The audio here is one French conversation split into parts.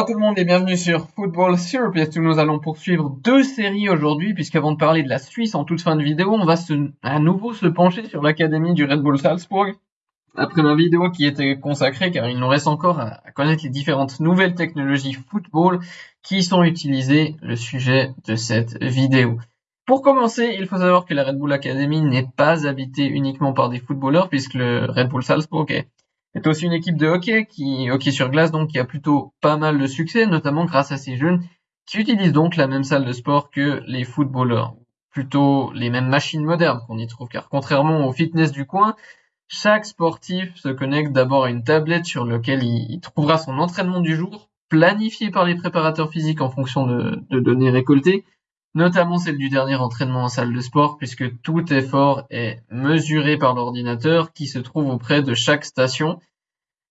Bonjour tout le monde et bienvenue sur Football Syrup. Nous allons poursuivre deux séries aujourd'hui puisqu'avant de parler de la Suisse en toute fin de vidéo, on va à nouveau se pencher sur l'académie du Red Bull Salzburg. Après ma vidéo qui était consacrée car il nous reste encore à connaître les différentes nouvelles technologies football qui sont utilisées, le sujet de cette vidéo. Pour commencer, il faut savoir que la Red Bull Academy n'est pas habitée uniquement par des footballeurs puisque le Red Bull Salzburg est c'est aussi une équipe de hockey qui hockey sur glace donc qui a plutôt pas mal de succès, notamment grâce à ces jeunes qui utilisent donc la même salle de sport que les footballeurs, plutôt les mêmes machines modernes qu'on y trouve, car contrairement au fitness du coin, chaque sportif se connecte d'abord à une tablette sur laquelle il, trouvera son entraînement du jour, planifié par les préparateurs physiques en fonction de données récoltées, notamment celle du dernier entraînement en salle de sport, puisque tout effort est mesuré par l'ordinateur qui se trouve auprès de chaque station.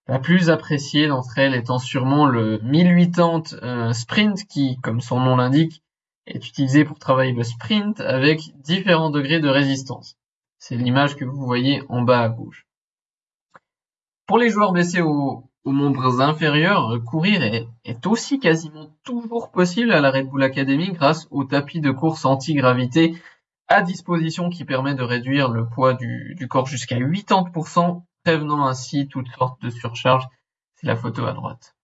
La plus appréciée d'entre elles étant sûrement le 1080 euh, sprint qui, comme son nom l'indique, est utilisé pour travailler le sprint avec différents degrés de résistance. C'est l'image que vous voyez en bas à gauche. Pour les joueurs blessés au, aux membres inférieurs, euh, courir est, aussi quasiment toujours possible à la Red Bull Academy grâce au tapis de course anti-gravité à disposition qui permet de réduire le poids du, corps jusqu'à 80%, prévenant ainsi toutes sortes de surcharges. C'est la photo à droite.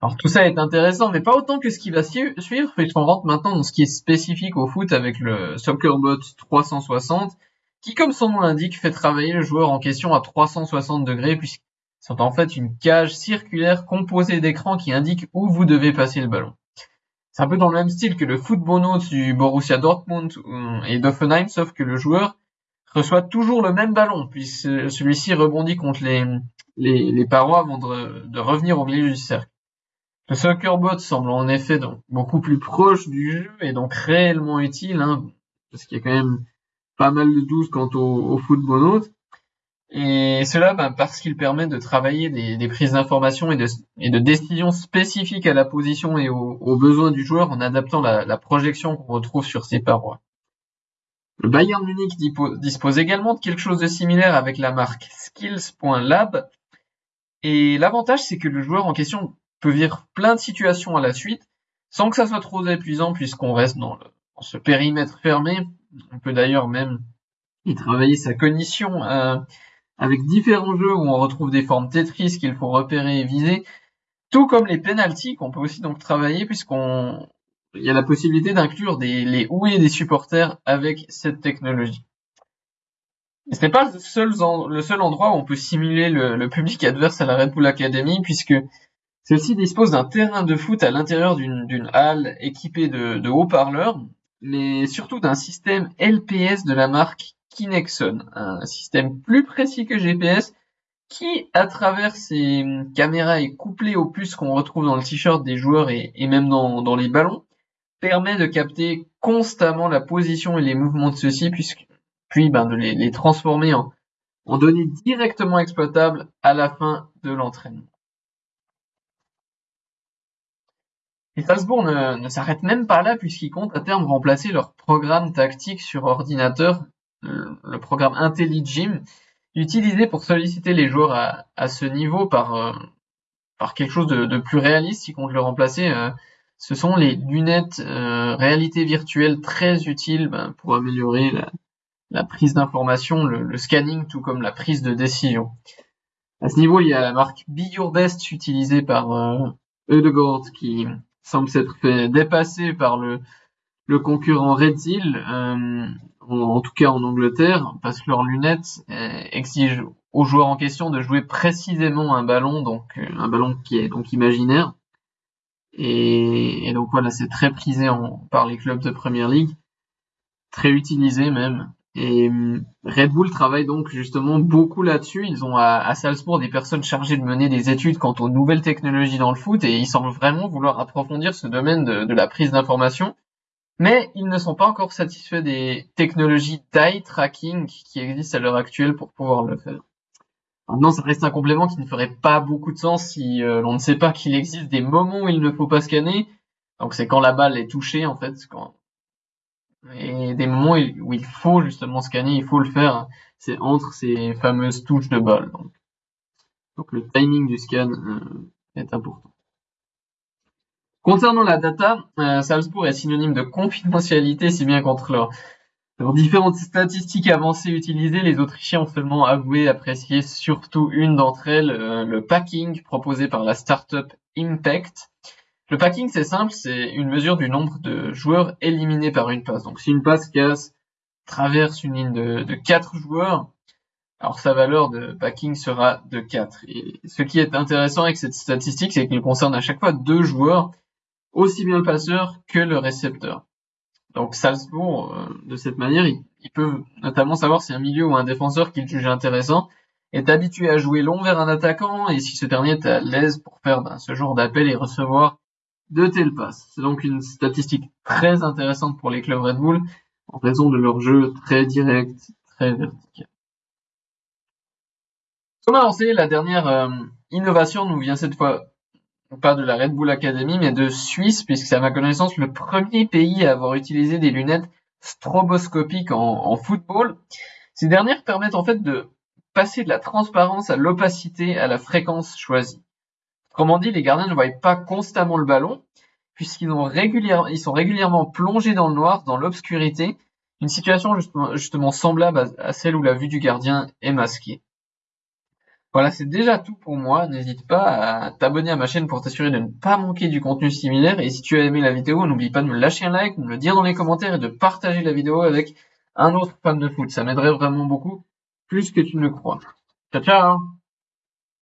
Alors tout ça est intéressant, mais pas autant que ce qui va suivre, puisqu'on rentre maintenant dans ce qui est spécifique au foot avec le SoccerBot 360, qui, comme son nom l'indique, fait travailler le joueur en question à 360 degrés, puisqu'ils sont en fait une cage circulaire composée d'écrans qui indique où vous devez passer le ballon. C'est un peu dans le même style que le football note du Borussia Dortmund euh, et d'Offenheim, sauf que le joueur reçoit toujours le même ballon, puisque celui-ci rebondit contre les, parois avant de, revenir au milieu du cercle. Le SoccerBot semble en effet donc beaucoup plus proche du jeu et donc réellement utile, hein, parce qu'il y a quand même pas mal de doutes quant au, au football Et cela ben, parce qu'il permet de travailler des, prises d'informations et de, et de décisions spécifiques à la position et aux, besoins du joueur en adaptant la, projection qu'on retrouve sur ses parois. Le Bayern Munich dispose également de quelque chose de similaire avec la marque skills.lab. Et l'avantage, c'est que le joueur en question peut vivre plein de situations à la suite sans que ça soit trop épuisant puisqu'on reste dans ce périmètre fermé on peut d'ailleurs même y travailler sa cognition euh, avec différents jeux où on retrouve des formes Tetris qu'il faut repérer et viser, tout comme les penalties qu'on peut aussi donc travailler puisqu'on y a la possibilité d'inclure des les ouées des supporters avec cette technologie. ce n'est pas le seul, le seul endroit où on peut simuler le, public adverse à la Red Bull Academy puisque celle-ci dispose d'un terrain de foot à l'intérieur d'une halle équipée de, de haut-parleurs mais surtout d'un système LPS de la marque Kinexon, un système plus précis que GPS qui, à travers ses caméras et couplé aux puces qu'on retrouve dans le t-shirt des joueurs et, même dans, les ballons, permet de capter constamment la position et les mouvements de ceux-ci, puis ben, de les, transformer en données directement exploitables à la fin de l'entraînement. Et Salzbourg ne, s'arrête même pas là puisqu'ils comptent à terme remplacer leur programme tactique sur ordinateur, le, programme IntelliGym, utilisé pour solliciter les joueurs à, ce niveau par, euh, par quelque chose de, plus réaliste. Ils comptent le remplacer. Euh, ce sont les lunettes euh, réalité virtuelle très utiles ben, pour améliorer la, prise d'information, le, scanning, tout comme la prise de décision. À ce niveau, il y a la marque Be Your Best utilisée par Eudegord qui semble s'être fait dépasser par le, concurrent Red euh, en, tout cas en Angleterre, parce que leurs lunettes euh, exigent aux joueurs en question de jouer précisément un ballon, donc euh, un ballon qui est donc imaginaire. Et, donc voilà, c'est très prisé par les clubs de Première League, très utilisé même. Et hum, Red Bull travaille donc justement beaucoup là-dessus. Ils ont à, Salzbourg des personnes chargées de mener des études quant aux nouvelles technologies dans le foot et ils semblent vraiment vouloir approfondir ce domaine de, la prise d'information. Mais ils ne sont pas encore satisfaits des technologies d'eye tracking qui existent à l'heure actuelle pour pouvoir le faire. Maintenant, ça reste un complément qui ne ferait pas beaucoup de sens si euh, l'on ne sait pas qu'il existe des moments où il ne faut pas scanner. Donc c'est quand la balle est touchée en fait, quand et des moments où il faut justement scanner, il faut le faire, c'est entre ces fameuses touches de balle. Donc, le timing du scan euh, est important. Concernant la data, euh, Salzbourg est synonyme de confidentialité, si bien qu'entre leurs, différentes statistiques avancées utilisées, les Autrichiens ont seulement avoué apprécier surtout une d'entre elles, euh, le packing proposé par la startup Impact. Le packing, c'est simple, c'est une mesure du nombre de joueurs éliminés par une passe. Donc si une passe casse traverse une ligne de, de 4 joueurs, alors sa valeur de packing sera de 4. Et ce qui est intéressant avec cette statistique, c'est qu'elle concerne à chaque fois deux joueurs aussi bien le passeur que le récepteur. Donc Salzbourg, euh, de cette manière, ils, peuvent notamment savoir si un milieu ou un défenseur qu'ils jugent intéressant est habitué à jouer long vers un attaquant et si ce dernier est à l'aise pour faire ben, ce genre d'appel et recevoir de telles passes. C'est donc une statistique très intéressante pour les clubs Red Bull en raison de leur jeu très direct, très vertical. Comme annoncé, la dernière euh, innovation nous vient cette fois pas de la Red Bull Academy, mais de Suisse, puisque c'est à ma connaissance le premier pays à avoir utilisé des lunettes stroboscopiques en, football. Ces dernières permettent en fait de passer de la transparence à l'opacité à la fréquence choisie. Autrement dit, les gardiens ne voient pas constamment le ballon, puisqu'ils ils sont régulièrement plongés dans le noir, dans l'obscurité, une situation justement, justement semblable à celle où la vue du gardien est masquée. Voilà, c'est déjà tout pour moi. N'hésite pas à t'abonner à ma chaîne pour t'assurer de ne pas manquer du contenu similaire. Et si tu as aimé la vidéo, n'oublie pas de me lâcher un like, de me le dire dans les commentaires et de partager la vidéo avec un autre fan de foot. Ça m'aiderait vraiment beaucoup, plus que tu ne le crois. Ciao ciao